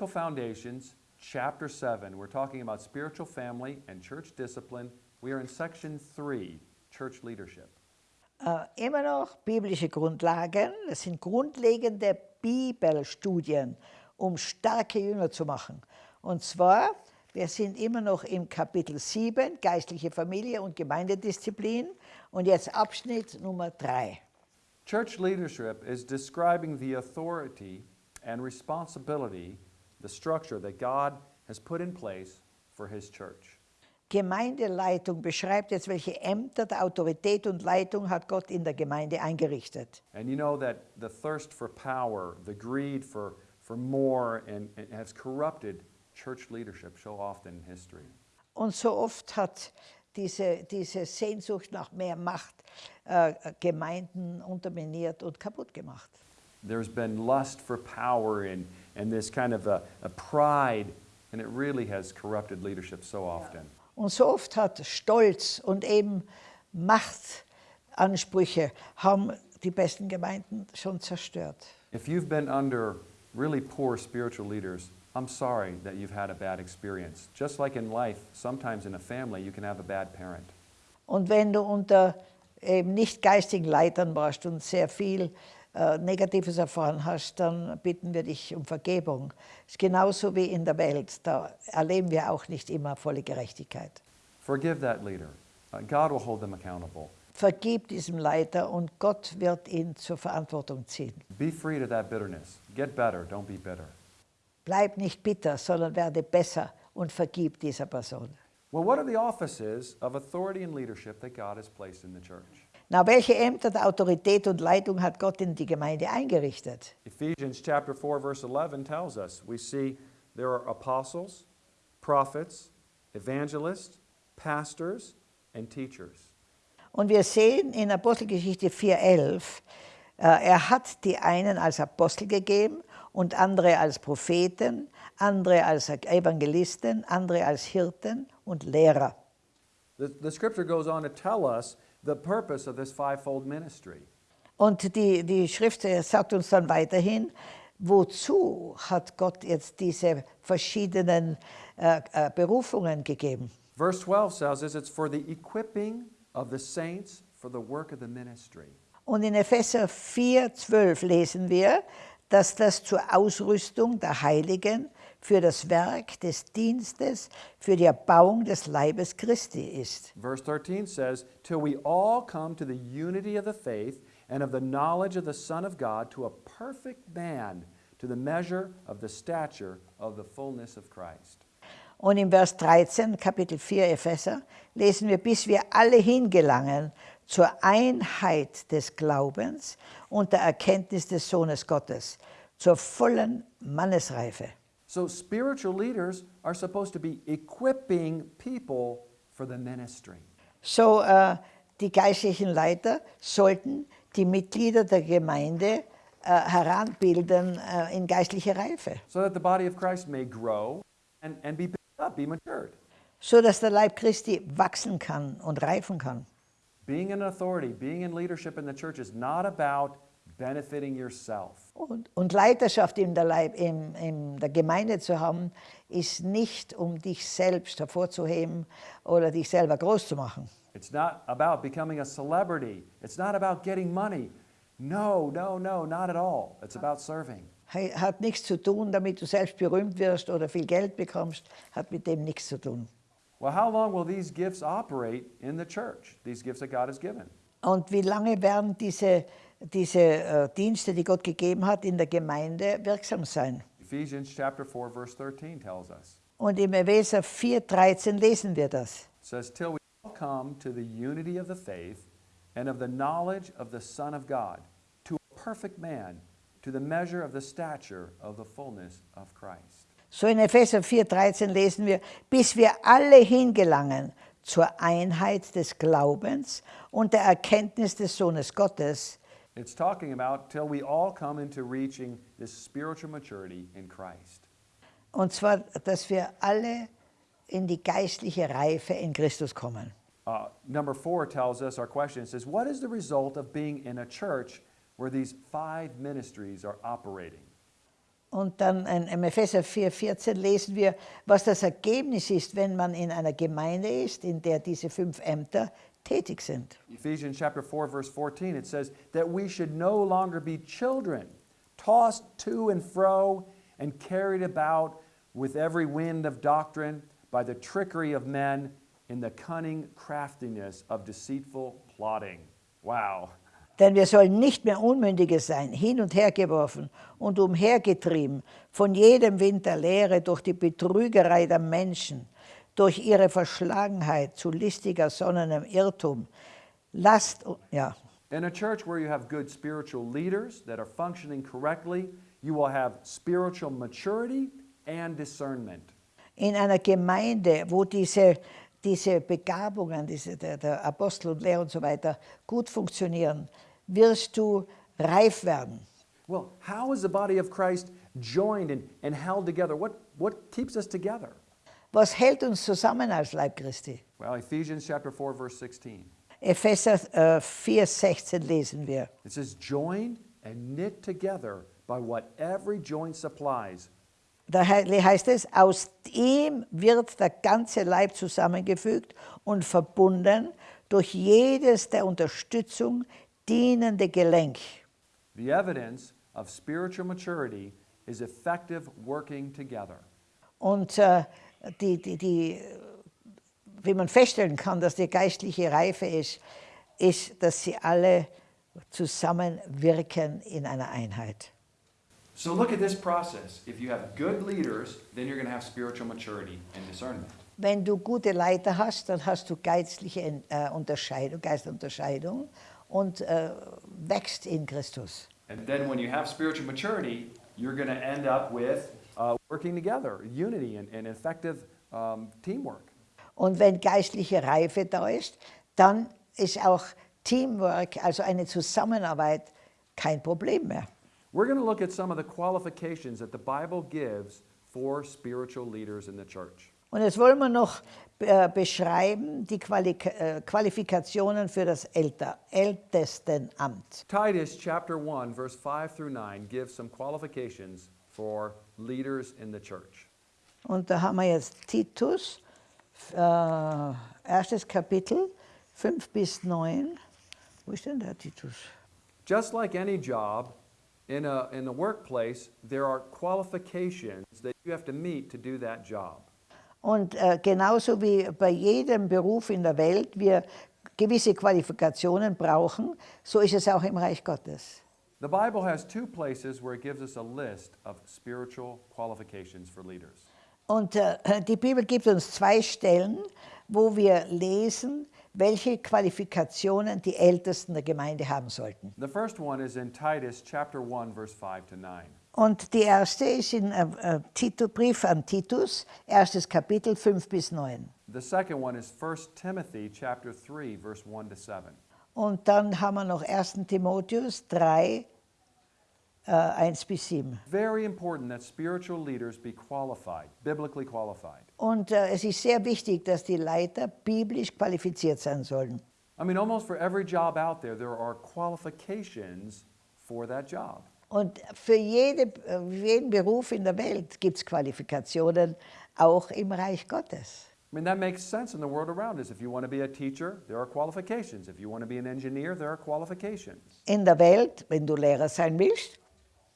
Biblical Foundations, chapter 7. We're talking about spiritual family and church discipline. We are in section 3, church leadership. Äh, immer noch biblische Grundlagen, das sind grundlegende Bibelstudien, um starke Jünger zu machen. Und zwar, wir sind immer noch im Kapitel 7, geistliche Familie und Gemeindedisziplin und jetzt Abschnitt Nummer 3. Church leadership is describing the authority and responsibility, the structure that God has put in place for His church. Gemeindeleitung beschreibt jetzt, welche Ämter der Autorität und Leitung hat Gott in der Gemeinde eingerichtet. And you know that the thirst for power, the greed for, for more, and, and has corrupted church leadership so often in history. Und so oft hat diese, diese Sehnsucht nach mehr Macht äh, Gemeinden unterminiert und kaputt gemacht. There's been lust for power and, and this kind of a, a pride, and it really has corrupted leadership so often. Und so oft hat Stolz und eben Machtansprüche haben die besten Gemeinden schon zerstört. If you've been under really poor spiritual leaders, I'm sorry that you've had a bad experience. Just like in life, sometimes in a family, you can have a bad parent. Und wenn du unter eben nicht geistigen Leitern warst und sehr viel äh, Negatives erfahren hast, dann bitten wir dich um Vergebung. Es ist genauso wie in der Welt, da erleben wir auch nicht immer volle Gerechtigkeit. Forgive that leader. Uh, God will hold them accountable. Vergib diesem Leiter und Gott wird ihn zur Verantwortung ziehen. Be free to that bitterness. Get better, don't be bitter. Bleib nicht bitter, sondern werde besser und vergib dieser Person. Well, what are the offices of authority and leadership that God has placed in the church? Na, welche Ämter der Autorität und Leitung hat Gott in die Gemeinde eingerichtet? Ephesians chapter 4 verse 11 tells us we see there are apostles, prophets, evangelists, pastors and teachers. Und wir sehen in Apostelgeschichte 4,11, äh, er hat die einen als Apostel gegeben und andere als Propheten, andere als Evangelisten, andere als Hirten und Lehrer. The, the scripture goes on to tell us the purpose of this fivefold ministry. Und die, die Schrift sagt uns dann weiterhin, wozu hat Gott jetzt diese verschiedenen äh, äh, Berufungen gegeben? Verse 12 says this, it's for the equipping of the saints for the work of the ministry. Und in Epheser 4, 12 lesen wir, dass das zur Ausrüstung der Heiligen für das Werk des Dienstes, für die Erbauung des Leibes Christi ist. Verse 13 says, till we all come to the unity of the faith and of the knowledge of the Son of God, to a perfect man, to the measure of the stature of the fullness of Christ. Und im Vers 13, Kapitel 4 Epheser, lesen wir, bis wir alle hingelangen zur Einheit des Glaubens und der Erkenntnis des Sohnes Gottes, zur vollen Mannesreife. So spiritual leaders are supposed to be equipping people for the ministry. So äh, die geistlichen Leiter sollten die Mitglieder der Gemeinde äh, heranbilden äh, in geistliche Reife, so that the body of Christ may grow and, and be built up, be matured. so dass der Leib Christi wachsen kann und reifen kann. Being in authority, being in leadership in the church is not about benefiting yourself. Und, und Leiterschaft in der, Leib, in, in der Gemeinde zu haben, ist nicht, um dich selbst hervorzuheben oder dich selber groß zu machen. It's not about becoming a celebrity. It's not about getting money. No, no, no, not at all. It's about serving. Hat nichts zu tun, damit du selbst berühmt wirst oder viel Geld bekommst, hat mit dem nichts zu tun. Well, how long will these gifts operate in the church? These gifts that God has given. Und wie lange werden diese, diese äh, Dienste, die Gott gegeben hat, in der Gemeinde wirksam sein? Ephesians chapter 4 verse 13 tells us. Und im Epheser 4,13 lesen wir das. It says till we all come to the unity of the faith and of the knowledge of the Son of God, to a perfect man, to the measure of the stature of the fullness of Christ. So in Epheser 4,13 lesen wir, bis wir alle hingelangen zur Einheit des Glaubens und der Erkenntnis des Sohnes Gottes, It's talking about till we all come into reaching this spiritual maturity in Christ. und zwar, dass wir alle in die geistliche Reife in Christus kommen. Uh, number four tells us our question. It says, What is the result of being in a church where these five ministries are operating? Und dann in, Epheser 4,14 lesen wir, was das Ergebnis ist, wenn man in einer Gemeinde ist, in der diese fünf Ämter tätig sind. Ephesians chapter 4 verse 14 it says that we should no longer be children tossed to and fro and carried about with every wind of doctrine by the trickery of men in the cunning craftiness of deceitful plotting. Wow. Denn wir sollen nicht mehr Unmündige sein, hin und her geworfen und umhergetrieben von jedem Wind der Lehre durch die Betrügerei der Menschen, durch ihre Verschlagenheit zu listiger sonnenem Irrtum. Lasst, ja, In a church where you have good spiritual leaders that are functioning correctly, you will have spiritual maturity and discernment. in einer Gemeinde, wo diese, diese Begabungen, diese, der, der Apostel und Lehrer und so weiter gut funktionieren, wirst du reif werden. Well, how is the body of Christ joined and, and held together? What, what keeps us together? Was hält uns zusammen als Leib Christi? Well, Ephesians chapter 4 verse 16. Epheser äh, 4,16 lesen wir. It says joined and knit together by what every joint supplies. Da he- heißt es, aus ihm wird der ganze Leib zusammengefügt und verbunden durch jedes der Unterstützung dienende Gelenk. The evidence of spiritual maturity is effective working together. Und äh, die, die, die, wie man feststellen kann, dass die geistliche Reife ist, ist, dass sie alle zusammenwirken in einer Einheit. So look at this process. If you have good leaders, then you're going to have spiritual maturity and discernment. Wenn du gute Leiter hast, dann hast du geistliche äh, Unterscheidung, Geistunterscheidung und äh, wächst in Christus. And then when you have spiritual maturity, you're going to end up with uh, working together, unity and, and effective um, teamwork. Und wenn geistliche Reife da ist, dann ist auch Teamwork, also eine Zusammenarbeit, kein Problem mehr. We're going to look at some of the qualifications that the Bible gives for spiritual leaders in the church. Und jetzt wollen wir noch äh, beschreiben die Quali äh, Qualifikationen für das Älter Ältestenamt. Titus chapter 1 verse 5 through 9 gives some qualifications for leaders in the church. Und da haben wir jetzt Titus, äh, erstes Kapitel, 5 bis 9. Wo ist denn der Titus? Just like any job in a in the workplace, there are qualifications that you have to meet to do that job. Und äh, genauso wie bei jedem Beruf in der Welt wir gewisse Qualifikationen brauchen, so ist es auch im Reich Gottes. The Bible has two places where it gives us a list of spiritual qualifications for leaders. Und äh, die Bibel gibt uns zwei Stellen, wo wir lesen, welche Qualifikationen die Ältesten der Gemeinde haben sollten. The first one is in Titus chapter 1 verse 5 to 9. Und die erste ist in äh, äh, Tito, Brief an Titus, erstes Kapitel 5 bis 9. The second one is 1 Timothy chapter 3 verse 1 to 7. Und dann haben wir noch 1. Timotheus 3, äh, 1 bis 7. Very important that spiritual leaders be qualified, biblically qualified. Und äh, es ist sehr wichtig, dass die Leiter biblisch qualifiziert sein sollen. I mean, almost for every job out there, there are qualifications for that job. Und für jede, äh, jeden Beruf in der Welt gibt es Qualifikationen, auch im Reich Gottes. I mean, that makes sense in the world around us. If you want to be a teacher, there are qualifications. If you want to be an engineer, there are qualifications. In der Welt, wenn du Lehrer sein willst,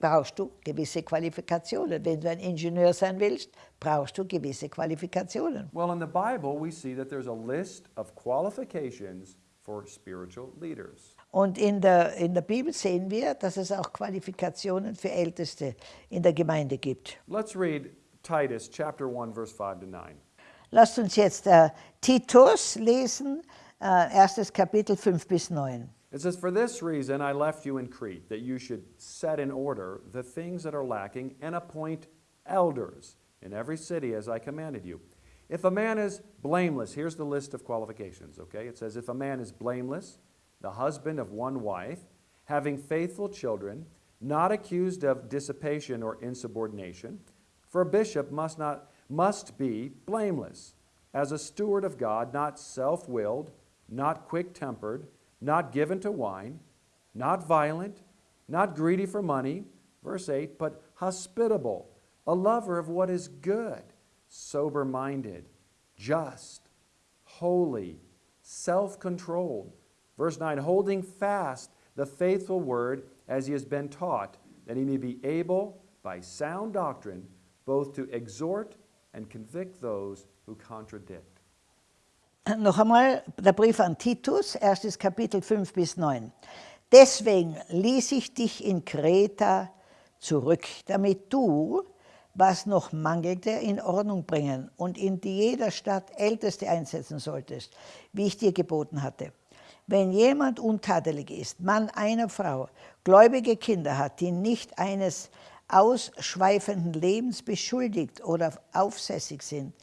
brauchst du gewisse Qualifikationen. Wenn du ein Ingenieur sein willst, brauchst du gewisse Qualifikationen. Well, in the Bible, we see that there's a list of qualifications for spiritual leaders. Und in der, in der Bibel sehen wir, dass es auch Qualifikationen für Älteste in der Gemeinde gibt. Let's read Titus chapter 1, verse 5 to 9. Lasst uns jetzt äh, Titus lesen, äh, erstes Kapitel 5 bis 9. It says, For this reason I left you in Crete, that you should set in order the things that are lacking and appoint elders in every city as I commanded you. If a man is blameless, here's the list of qualifications, okay? It says, If a man is blameless, the husband of one wife, having faithful children, not accused of dissipation or insubordination, for a bishop must not must be blameless, as a steward of God, not self-willed, not quick-tempered, not given to wine, not violent, not greedy for money, Verse 8, but hospitable, a lover of what is good, sober minded, just, holy, self controlled. Verse 9, holding fast the faithful word as he has been taught, that he may be able, by sound doctrine, both to exhort and convict those who contradict. Noch einmal der Brief an Titus, erstes Kapitel 5 bis 9. Deswegen ließ ich dich in Kreta zurück, damit du, was noch mangelte, in Ordnung bringen und in jeder Stadt Älteste einsetzen solltest, wie ich dir geboten hatte. Wenn jemand untadelig ist, Mann einer Frau, gläubige Kinder hat, die nicht eines ausschweifenden Lebens beschuldigt oder aufsässig sind,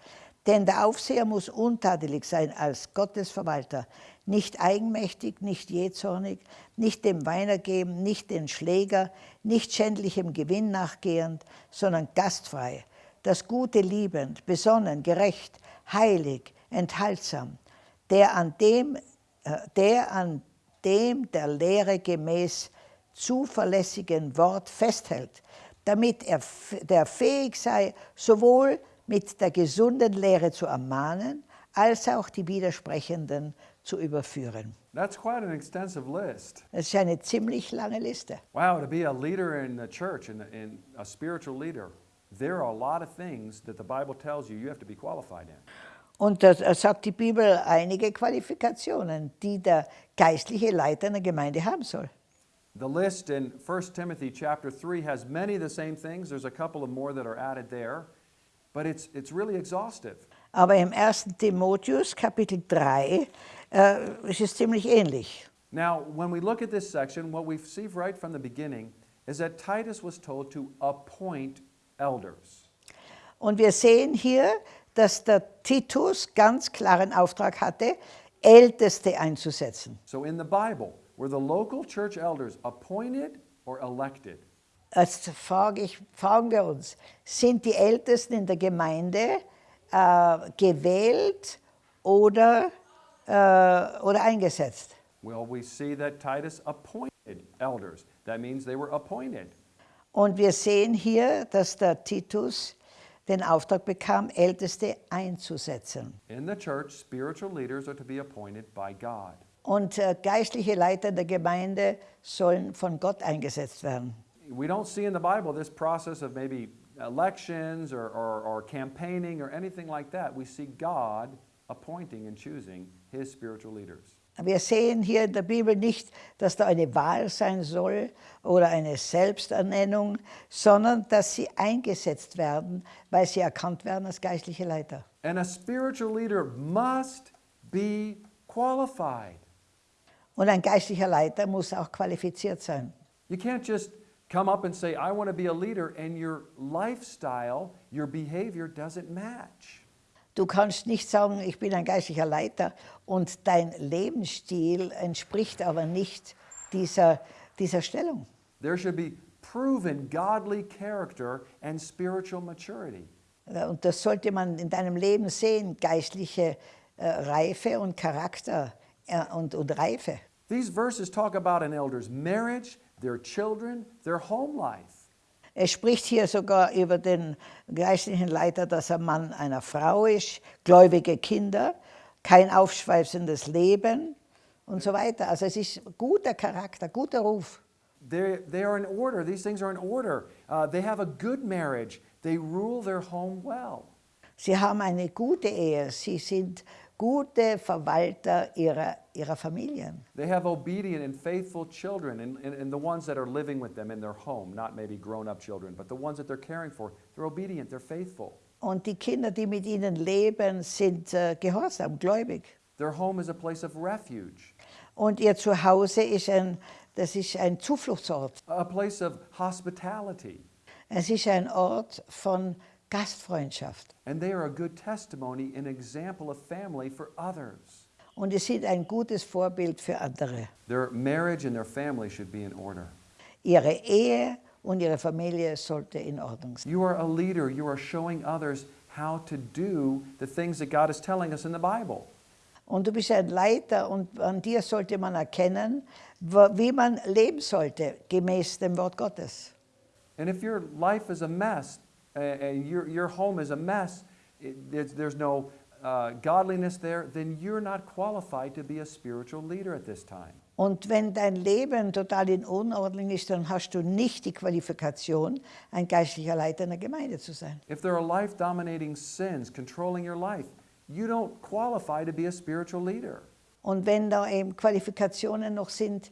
denn der Aufseher muss untadelig sein als Gottesverwalter, nicht eigenmächtig, nicht jähzornig, nicht dem Weiner geben, nicht den Schläger, nicht schändlichem Gewinn nachgehend, sondern gastfrei, das Gute liebend, besonnen, gerecht, heilig, enthaltsam, der an dem, äh, der, an dem der Lehre gemäß zuverlässigen Wort festhält, damit er der fähig sei, sowohl mit der gesunden Lehre zu ermahnen, als auch die Widersprechenden zu überführen. That's quite an extensive list. Das ist eine ziemlich lange Liste. Wow, to be a leader in the church and in a spiritual leader, there are a lot of things that the Bible tells you you have to be qualified in. Und da sagt die Bibel einige Qualifikationen, die der geistliche Leiter einer Gemeinde haben soll. The list in 1 Timothy chapter 3 has many of the same things. There's a couple of more that are added there, but it's, it's really exhaustive. Aber im 1. Timotheus Kapitel 3 äh, ist es ziemlich ähnlich. Now, when we look at this section, what we see right from the beginning is that Titus was told to appoint elders. Und wir sehen hier, dass der Titus ganz klaren Auftrag hatte, Älteste einzusetzen. So in the Bible, were the local church elders appointed or elected? Jetzt frage ich, fragen wir uns, sind die Ältesten in der Gemeinde äh, gewählt oder, äh, oder eingesetzt? Well, we see that Titus appointed elders. That means they were appointed. Und wir sehen hier, dass der Titus den Auftrag bekam, Älteste einzusetzen. In the church, spiritual leaders are to be appointed by God. Und äh, geistliche Leiter der Gemeinde sollen von Gott eingesetzt werden. We don't see in the Bible this process of maybe elections or, or, or campaigning or anything like that. We see God appointing and choosing his spiritual leaders. Wir sehen hier in der Bibel nicht, dass da eine Wahl sein soll oder eine Selbsternennung, sondern dass sie eingesetzt werden, weil sie erkannt werden als geistliche Leiter. And a spiritual leader must be qualified. Und ein geistlicher Leiter muss auch qualifiziert sein. You can't just come up and say, I want to be a leader, and your lifestyle, your behavior doesn't match. Du kannst nicht sagen, ich bin ein geistlicher Leiter und dein Lebensstil entspricht aber nicht dieser, dieser Stellung. There should be proven godly character and spiritual maturity. Und das sollte man in deinem Leben sehen, geistliche äh, Reife und Charakter äh, und, und Reife. These verses talk about an elder's marriage, their children, their home life. Er spricht hier sogar über den geistlichen Leiter, dass er Mann einer Frau ist, gläubige Kinder, kein aufschweißendes Leben und so weiter. Also es ist guter Charakter, guter Ruf. They, they are in order. These things are in order. Uh, they have a good marriage. They rule their home well. Sie haben eine gute Ehe, sie sind gute Verwalter ihrer, ihrer Familien. They have obedient and faithful children, and, and, and the ones that are living with them in their home, not maybe grown up children, but the ones that they're caring for, they're obedient, they're faithful. Und die Kinder, die mit ihnen leben, sind äh, gehorsam, gläubig. Their home is a place of refuge, Und ihr Zuhause ist ein, das ist ein Zufluchtsort. a place of hospitality. Es ist ein Ort von Gastfreundschaft. And they are a good testimony, an example of family for others. Und sie sind ein gutes Vorbild für andere. Their marriage and their family should be in order. Ihre Ehe und ihre Familie sollte in Ordnung sein. You are a leader. You are showing others how to do the things that God is telling us in the Bible. Und du bist ein Leiter und an dir sollte man erkennen, wie man leben sollte, gemäß dem Wort Gottes. And if your life is a mess, and your, your home is a mess, it, there's, there's no uh, godliness there, then you're not qualified to be a spiritual leader at this time. Und wenn dein Leben total in Unordnung ist, dann hast du nicht die Qualifikation, ein geistlicher Leiter einer Gemeinde zu sein. If there are life dominating sins controlling your life, you don't qualify to be a spiritual leader. Und wenn da eben Qualifikationen noch sind,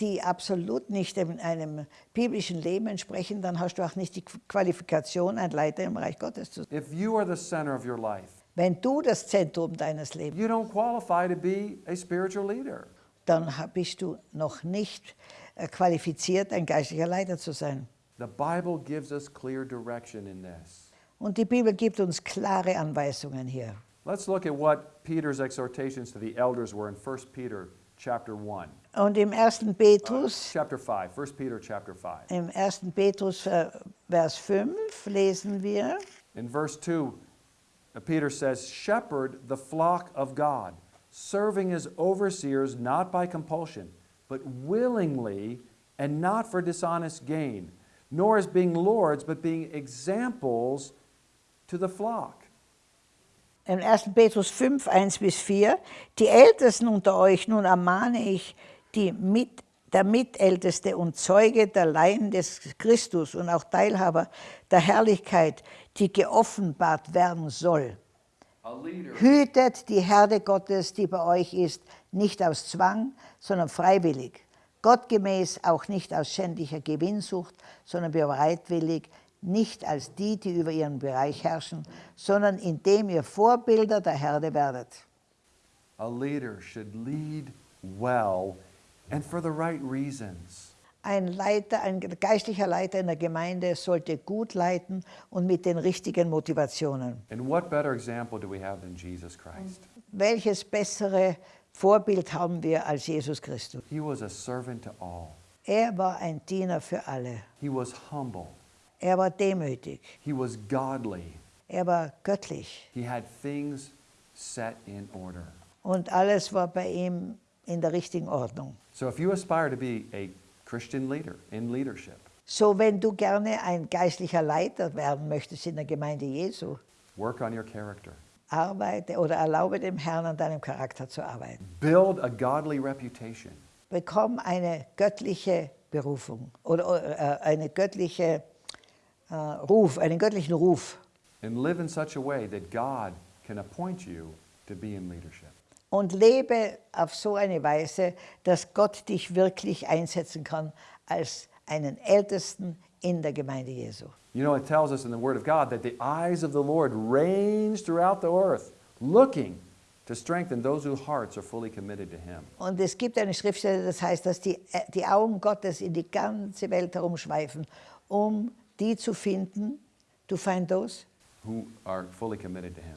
die absolut nicht einem biblischen Leben entsprechen, dann hast du auch nicht die Qualifikation, ein Leiter im Reich Gottes zu sein. If you are the center of your life, Wenn du das Zentrum deines Lebens you don't qualify to be a spiritual leader. dann bist du noch nicht äh, qualifiziert, ein geistlicher Leiter zu sein. The Bible gives us clear direction in this. Und die Bibel gibt uns klare Anweisungen hier. Let's look at what Peter's exhortations to the elders were in 1 Peter chapter 1. Und im 1. Petrus, Chapter 5, 1 Peter chapter 5. im 1. Petrus, äh, Vers 5, lesen wir, In verse 2, uh, Peter says, Shepherd the flock of God, serving as overseers not by compulsion, but willingly and not for dishonest gain, nor as being lords, but being examples to the flock. Im 1. Petrus 5, 1 bis 4, die Ältesten unter euch, nun ermahne ich, die mit, der Mitälteste und Zeuge der Leiden des Christus und auch Teilhaber der Herrlichkeit, die geoffenbart werden soll. Hütet die Herde Gottes, die bei euch ist, nicht aus Zwang, sondern freiwillig. Gottgemäß auch nicht aus schändlicher Gewinnsucht, sondern bereitwillig, nicht als die, die über ihren Bereich herrschen, sondern indem ihr Vorbilder der Herde werdet. A leader should lead well and for the right reasons. Ein Leiter, ein geistlicher Leiter in der Gemeinde sollte gut leiten und mit den richtigen Motivationen. And what better example do we have than Jesus Christ? Welches bessere Vorbild haben wir als Jesus Christus? He was a servant to all. Er war ein Diener für alle. He was humble. Er war demütig. He was godly. Er war göttlich. He had things set in order. Und alles war bei ihm in der richtigen Ordnung. So if you aspire to be a Christian leader in leadership, So, wenn du gerne ein geistlicher Leiter werden möchtest in der Gemeinde Jesu, work on your character. arbeite oder erlaube dem Herrn an deinem Charakter zu arbeiten. Build a godly reputation. Bekomm eine göttliche Berufung oder äh, eine göttliche äh, Ruf, einen göttlichen Ruf And live in such a way that God can appoint you to be in leadership. und lebe auf so eine Weise, dass Gott dich wirklich einsetzen kann als einen Ältesten in der Gemeinde Jesu. You know, it tells us in the Word of God that the eyes of the Lord range throughout the earth, looking to strengthen those whose hearts are fully committed to Him. Und es gibt eine Schriftstelle, das heißt, dass die, äh, die Augen Gottes in die ganze Welt herumschweifen, um die zu finden, to find those, Who are fully committed to Him.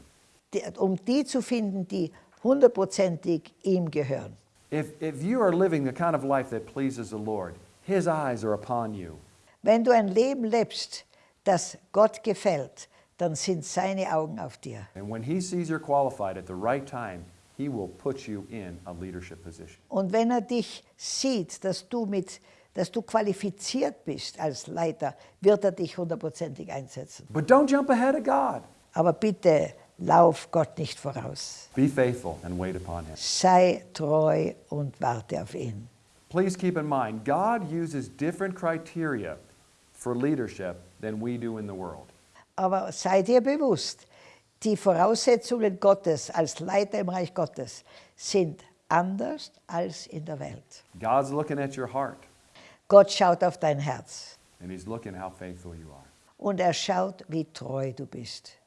die, um die zu finden, die hundertprozentig ihm gehören. If, if you are living the kind of life that pleases the Lord, His eyes are upon you. Wenn du ein Leben lebst, das Gott gefällt, dann sind seine Augen auf dir. And when He sees you're qualified at the right time, He will put you in a leadership position. Und wenn er dich sieht, dass du, mit, dass du qualifiziert bist als Leiter, wird er dich hundertprozentig einsetzen. But don't jump ahead of God. Aber bitte lauf Gott nicht voraus. Be faithful and wait upon Him. Sei treu und warte auf ihn. Please keep in mind, God uses different criteria for leadership than we do in the world. Aber sei dir bewusst, die Voraussetzungen Gottes als Leiter im Reich Gottes sind anders als in der Welt. God's looking at your heart, Gott schaut auf dein Herz and He's looking how faithful you are. und er schaut, wie treu du bist.